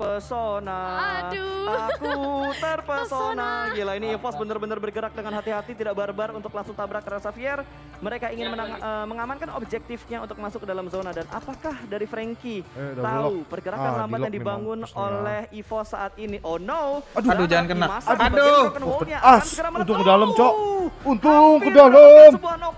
terpesona. Aduh. Aku terpesona. Gila ini EVOS bener-bener bergerak dengan hati-hati, tidak barbar untuk langsung tabrak ke Xavier. Mereka ingin menang- eh, mengamankan objektifnya untuk masuk ke dalam zona dan apakah dari Frankie Eh, tahu lock. pergerakan Ah, lambat di yang dibangun memang oleh EVOS saat ini? Oh no. Aduh. Aduh, jangan kena. Aduh. akan as. Untung ke dalam, Cok. Untung ke dalam.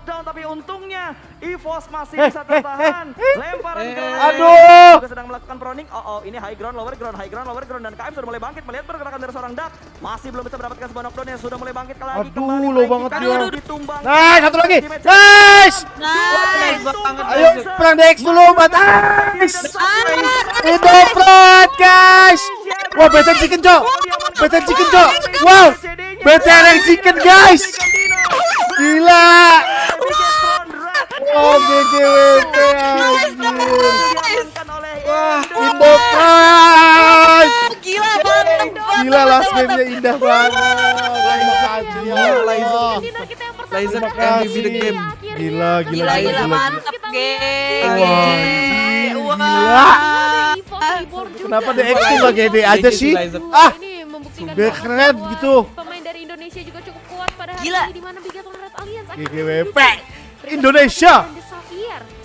Knockdown tapi untungnya EVOS masih Eh, bisa eh, tertahan. Lemparan eh. ke Aduh. juga sedang melakukan proning. Oh, oh, ini high ground, lower ground, high ground, lower ground dan KM sudah mulai bangkit melihat pergerakan dari seorang Dak. Masih belum bisa mendapatkan sebuah knockdown yang sudah mulai bangkit lagi Aduh, kembali. Frankie banget dia. ditumbang. Nice, satu lagi. Nice. Nice. Ayo, perang DX dulu, Bat. Nice. Indo Front, guys. Wah, better chicken, Cok. Better chicken, Cok. Wow. Better chicken, guys. Gila. Oh, anjir. Wah. Gila banget. Gila last game-nya indah banget. Terima kasih ya Allah. Dinner kita yang pertama Laser kita MVP the game. Gila, gila, Gila gila mantep geng. Gila. Kenapa DX tuh gak gede aja sih? Ah, ini membuktikan biar bahwa keren gitu. Pemain dari Indonesia juga cukup kuat pada hari ini di mana Bigathlon Red Alliance GGWP. Indonesia. Dan The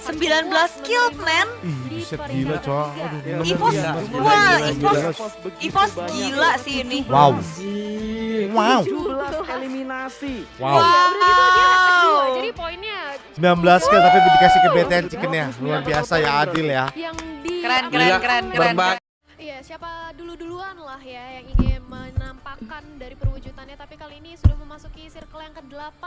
Xavier 19 kill, man. Ih, buset gila, Cok. Aduh, gila, Evos, gila, gila, wah, gila, Evos, gila. Evos gila sih ini. Wow. Wow. 17 eliminasi. Wow. Ya, udah dia kedua. Wow. Jadi poinnya 19 kill tapi dikasih ke BTN chickennya. Luar biasa ya adil ya. yang di Keren keren Gila, keren keren. Iya, siapa dulu-duluan lah ya yang ingin menampakkan dari perwujudannya tapi kali ini sudah memasuki circle yang ke-8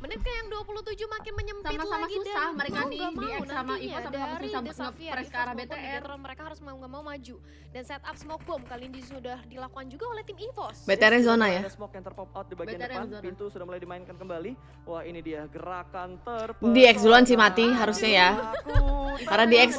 menit ke yang 27 makin menyempit Sama-sama lagi susah dan mereka mau di- mau X sama Ivo sama-sama susah The nge- Xavier, press ke arah BTR. Bigetron, mereka harus mau nggak mau maju dan setup smoke bomb kali ini sudah dilakukan juga oleh tim EVOS BTR zona ya. Ada smoke yang terpop out di bagian BTR depan. zona. Pintu sudah mulai dimainkan kembali. Wah, ini dia gerakan ter. Di X duluan sih mati harusnya ya. Karena di X-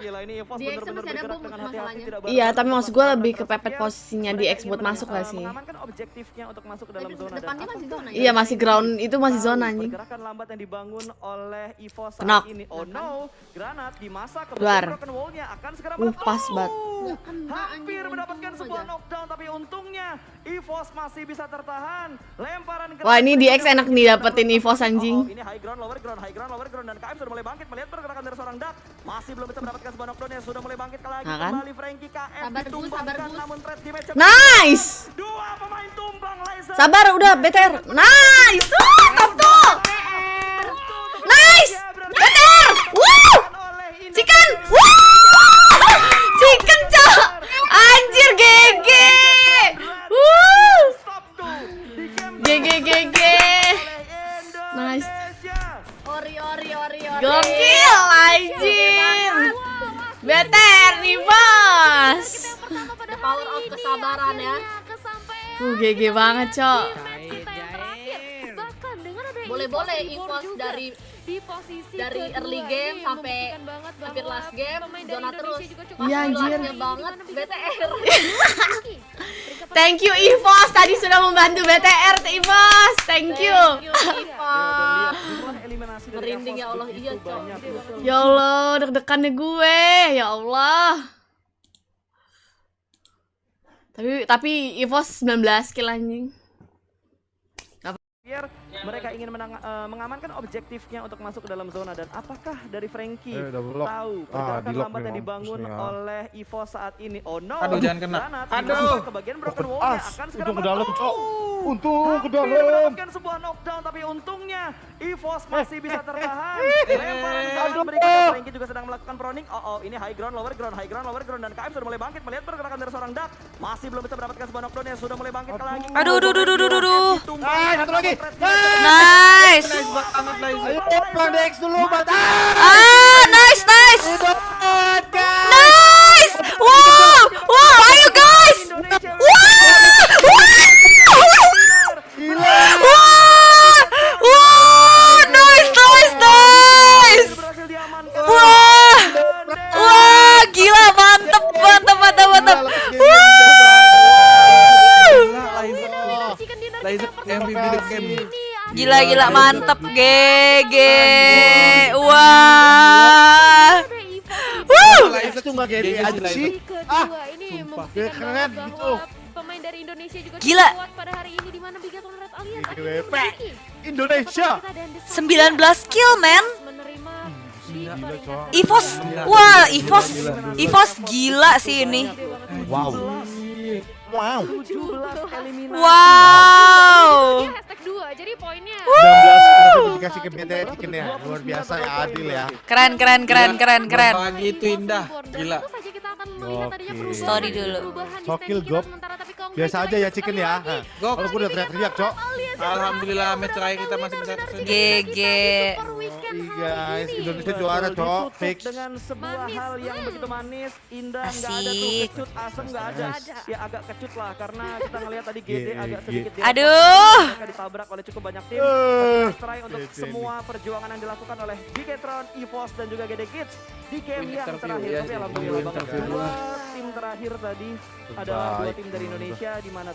Gila ini EVOS Di X bener-bener bergerak dengan hati-hati, tidak Iya, tapi maksud gue lebih kepepet posisinya di X buat masuk lah sih. Mengamankan objektifnya untuk masuk ke dalam zona Depannya masih zona ya? Iya, masih ground itu masih zona anjing. Pergerakan lambat yang dibangun oleh EVOS saat ini. Oh no, granat di masa ke Luar. broken wall-nya akan segera Uh, meletup. pas banget. Hampir mendapatkan sebuah knockdown tapi untungnya EVOS masih bisa tertahan. Lemparan Wah, ini di X enak nih dapetin EVOS, anjing. Oh, oh, ini high ground, lower ground, high ground, lower ground dan KM sudah mulai bangkit melihat pergerakan dari seorang Dak. Masih belum bisa mendapatkan sebuah knockdown yang sudah mulai bangkit lagi Nah, kan? kembali Frankie KM Sabar, ditumbangkan namun threat di match Nice. Dua pemain tumbang laser. Sabar udah BTR. Nice. BTR nih, Bos. pertama pada Power of kesabaran ya. Uh, GG banget, Cok. match kita yang terakhir bahkan dengan ada Boleh-boleh juga dari di posisi dari early game sampai banget hampir last game, zona terus. juga cukup Iya, anjir. Banget BTR. Thank you EVOS tadi sudah membantu BTR EVOS. Thank you. Dari Merinding ya Allah, begitu iya, Cok. Ya Allah, deg-degannya gue. Ya Allah. Tapi tapi EVOS 19 kill anjing. Biar mereka ingin menang- eh, mengamankan objektifnya untuk masuk ke dalam zona dan apakah dari Frankie Eh, tahu Ah, pergerakan lock lambat yang dibangun harusnya. oleh EVOS saat ini. Oh no. Aduh, jangan kena. Granat Aduh. masa ke bagian broken as. akan segera Untung ke dalam. Cok. Untung ke Hampir dalam. mendapatkan sebuah knockdown tapi untungnya EVOS masih bisa tertahan. Lemparan granat berikutnya Frankie juga sedang melakukan proning. Oh, oh ini high ground, lower ground, high ground, lower ground dan KM sudah mulai bangkit melihat pergerakan dari seorang Dak. Masih belum bisa mendapatkan sebuah knockdown yang sudah mulai bangkit lagi. Aduh, aduh, aduh, aduh, aduh, aduh. Nice, satu lagi. Nice. Nice banget, nice. Ayo DX dulu, Bat. Ah, nice nice. Nice. Wow. Wow, ayo guys. Indonesia Gila gila mantep GG. Wah. Wuh. GG aja sih. Ah, ini Keren gitu. pemain dari Indonesia juga Gila. kuat pada hari ini di mana Bigatron Red Alliance Indonesia. Kita dan The 19 kill, men. Evos, Gila. wah Evos, Evos gila sih ini. Wow. Wow. 17 eliminasi. Wow. Dia hashtag 2, jadi poinnya 19 ada dikasih ke BTR Chicken ya. Luar biasa ya adil ya. Keren, keren, keren, keren, keren. Pagi itu indah. Gila. Tentu saja kita akan melihat adanya Oke. perubahan Story dulu. Sokil, Gop. Biasa aja ya chicken ya. Gok. Kalau gue udah teriak-teriak, Cok. Alhamdulillah match terakhir kita masih bisa. GG. Iya, hari guys. ini. Indonesia juara, Cok. Fix. dengan sebuah Manis, hal yang hmm. begitu manis, indah, nggak ada tuh kecut, asem nggak ada. Ada. Ya agak kecut lah karena kita ngelihat tadi GD Ye, agak ye. sedikit di Aduh. Mereka ditabrak oleh cukup banyak tim. Eh, Try untuk semua perjuangan yang dilakukan oleh Bigetron, EVOS dan juga GD Kids di game yang terakhir. ya Tapi alhamdulillah banget dua tim terakhir tadi adalah dua tim dari. Indonesia di mana